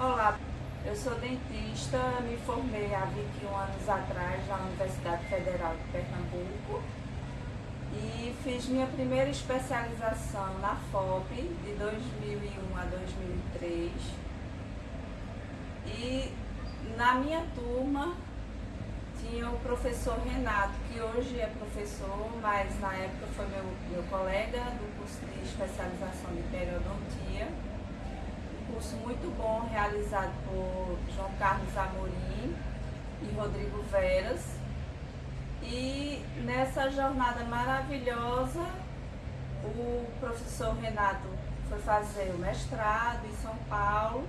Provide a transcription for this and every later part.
Olá, eu sou dentista, me formei há 21 anos atrás na Universidade Federal de Pernambuco e fiz minha primeira especialização na FOP de 2001 a 2003 e na minha turma tinha o professor Renato, que hoje é professor, mas na época foi meu, meu colega do curso de especialização de periodontia curso muito bom realizado por João Carlos Amorim e Rodrigo Veras. E nessa jornada maravilhosa, o professor Renato foi fazer o mestrado em São Paulo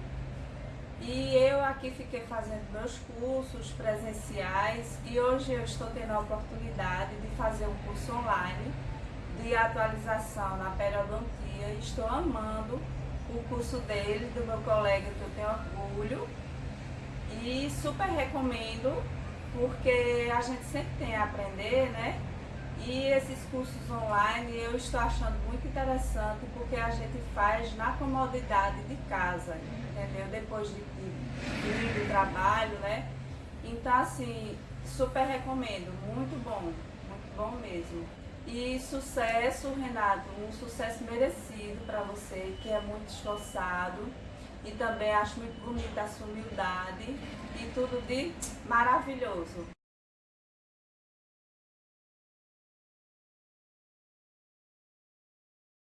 e eu aqui fiquei fazendo meus cursos presenciais e hoje eu estou tendo a oportunidade de fazer um curso online de atualização na periodontia. Estou amando o curso dele, do meu colega, que eu tenho orgulho. E super recomendo, porque a gente sempre tem a aprender, né? E esses cursos online eu estou achando muito interessante porque a gente faz na comodidade de casa, entendeu? Depois de, de, de trabalho, né? Então, assim, super recomendo, muito bom, muito bom mesmo. E sucesso, Renato, um sucesso merecido para você, que é muito esforçado. E também acho muito bonita a sua humildade e tudo de maravilhoso.